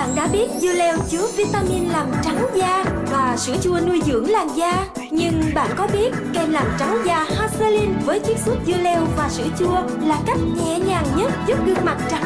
Bạn đã biết dưa leo chứa vitamin làm trắng da và sữa chua nuôi dưỡng làn da. Nhưng bạn có biết kem làm trắng da hazelin với chiết xuất dưa leo và sữa chua là cách nhẹ nhàng nhất giúp gương mặt trắng?